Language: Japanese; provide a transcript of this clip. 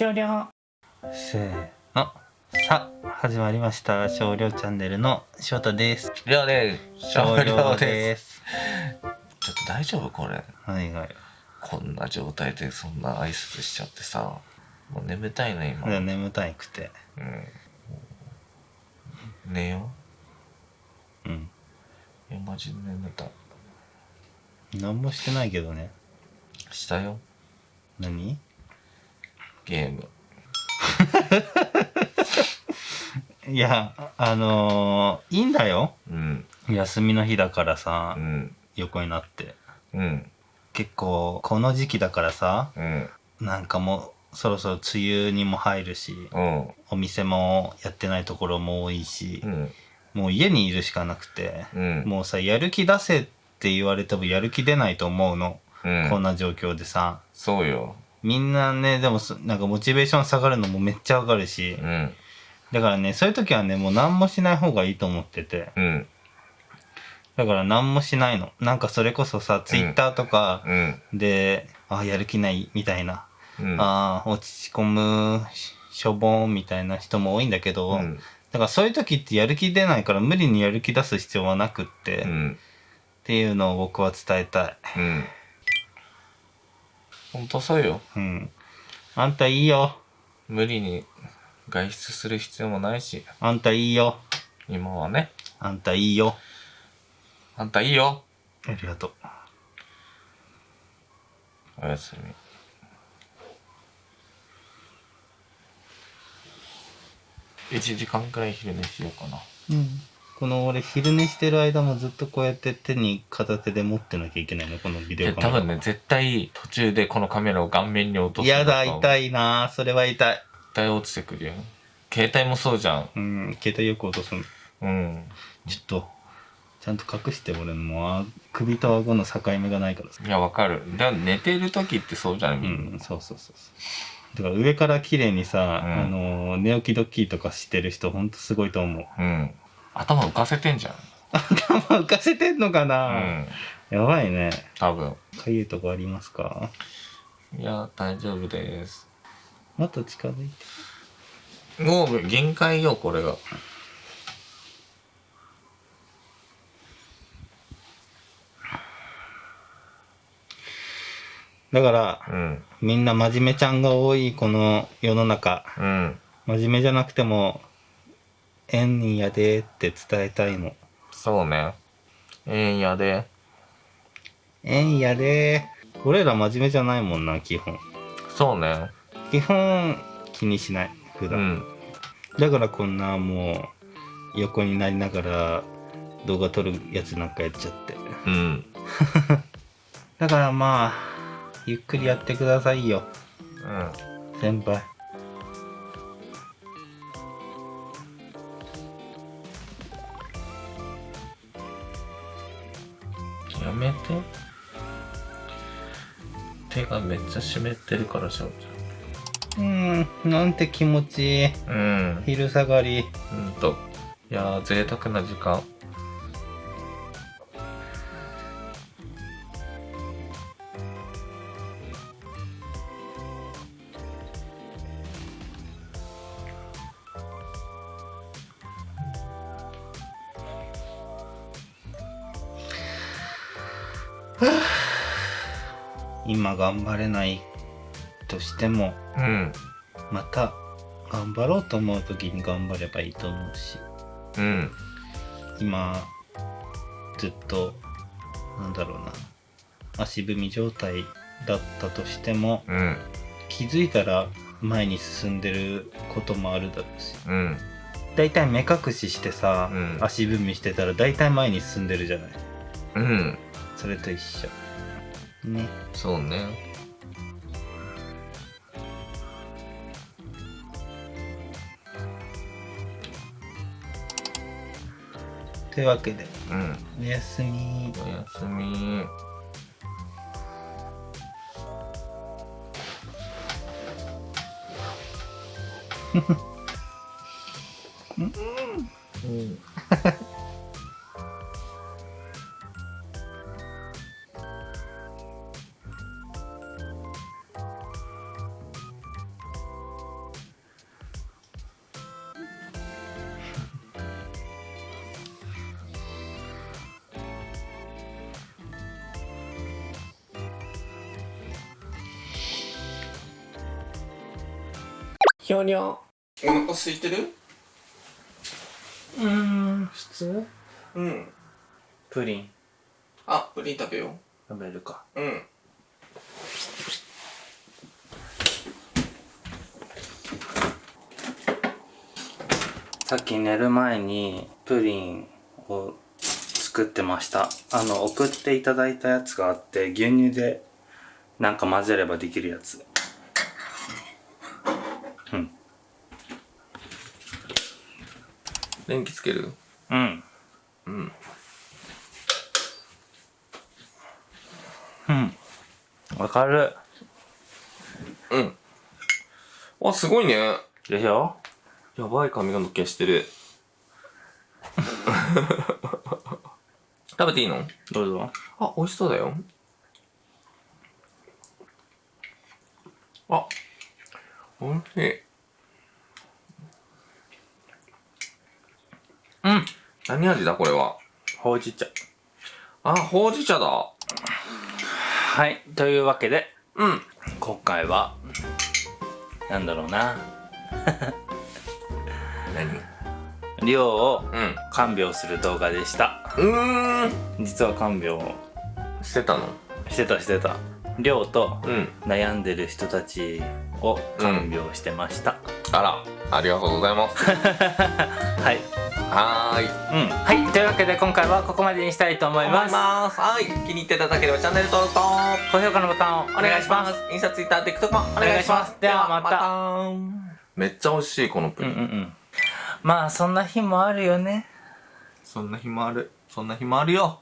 終了。せーの。さあ始まりました。少量チャンネルの翔太です。りょうです。少量です。ちょっと大丈夫これ。何がよこんな状態でそんな挨拶しちゃってさ。もう眠たいね今。いや眠たいくて。うん。寝よう。ん。ういやマジで眠た。い何もしてないけどね。したよ。何？ゲーム。いやあのー、いいんだよ。うん。休みの日だからさうん。横になって。うん。結構この時期だからさうん。なんかもうそろそろ梅雨にも入るしうん。お店もやってないところも多いしう、ん。もう家にいるしかなくて、うん。もうさやる気出せって言われてもやる気出ないと思うの、うん。こんな状況でさ。そうよみんなねでもそなんかモチベーション下がるのもめっちゃわかるし。うん。だからねそういう時はねもう何もしない方がいいと思ってて。うん。だから何もしないの。なんかそれこそさツイッターとかうん。で、あやる気ないみたいな、うん。あ落ち込むししょぼんみたいな人も多いんだけど、うん。だからそういう時ってやる気出ないから無理にやる気出す必要はなくって、っうん。ていうのを僕は伝えたい。うんほんとそうようん。あんたいいよ。無理に外出する必要もないしあんたいいよ。今はねあんたいいよ。あんたいいよありがとう。おやすみ1時間くらい昼寝しようかなうん。この俺昼寝してる間もずっとこうやって手に片手で持ってなきゃいけないの？このビデオでカメラ。多分ね絶対途中でこのカメラを顔面に落とすやだ、痛いいなそれは痛い。絶対落ちてくるよ携帯もそうじゃんうん、携帯よく落とすの。うんちょっと、ちゃんと隠して俺のも首と顎の境目がないからさ。いやわかるだ寝てる時ってそうじゃんみんな、うん、そうそうそうそう。だから上から綺麗にさ、うんあの寝起きドッキリとかしてる人ほんとすごいと思う。うん頭浮かせてんじゃん。頭浮かせてんのかうな、ん。やばいね。多分。かゆいとこありますか？いや大丈夫です。もっと近づいて。もう限界よこれが。だから、うん。みんな真面目ちゃんが多いこの世の中。うん。真面目じゃなくても、えんにやでって伝えたいの。そうねええんやでえんやで俺ら真面目じゃないもんな、基本。そうね基本気にしない、普段。うんだからこんなもう、横になりながら動画撮るやつなんかやっちゃって。うん だからまあ、ゆっくりやってくださいよ、うん先輩。やめて。手がめっちゃ湿ってるからしょううーん、なんて気持ちいい。ちゃんうん。昼下がり。ほんと。いやー贅沢な時間今頑張れないとしても、うん。また頑張ろうと思う時に頑張ればいいと思うし、うん。今、ずっと、なんだろうな、足踏み状態だったとしても、うん。気づいたら前に進んでることもあるだろうし。うん。だいたい目隠ししてさ、うん。足踏みしてたらだいたい前に進んでるじゃない。うんそれと一緒。ね。そうねというわけで、うんおやすみ。おやすみ うんひょにょ。お腹空いてる？うーん普通？うん。プリンあ、プリン食べよ食べるかう。うん。さっき寝る前にプリンを作ってましたあの送っていただいたやつがあって牛乳でなんか混ぜればできるやつうん電気つける？うんうん。うんわかるうん。あ、すごいね。でしょ？やばい髪の毛してる。食べていいの？どうぞあ、美味しそうだよ。あ、美味しい。うん何味だこれは？ほうじ茶あ、ほうじ茶だ。はいというわけでうん。今回はなんだろうな何？量をうん。看病する動画でしたうーん。実は看病をしてたの？してたしてた量とうん。悩んでる人たちを看病してました、あら、ありがとうございます。はい、はーい。うん、はいというわけで今回はここまでにしたいと思います。はい。気に入っていただければチャンネル登録と高評価のボタンをおお願いしますす。インスタ、ツイッター、ティックトックもお願いします。ではまたた。めっちゃ美味しい、このプリン。うんうんうんまあそんな日もあるよねそんな日もある。そんな日もあるよ。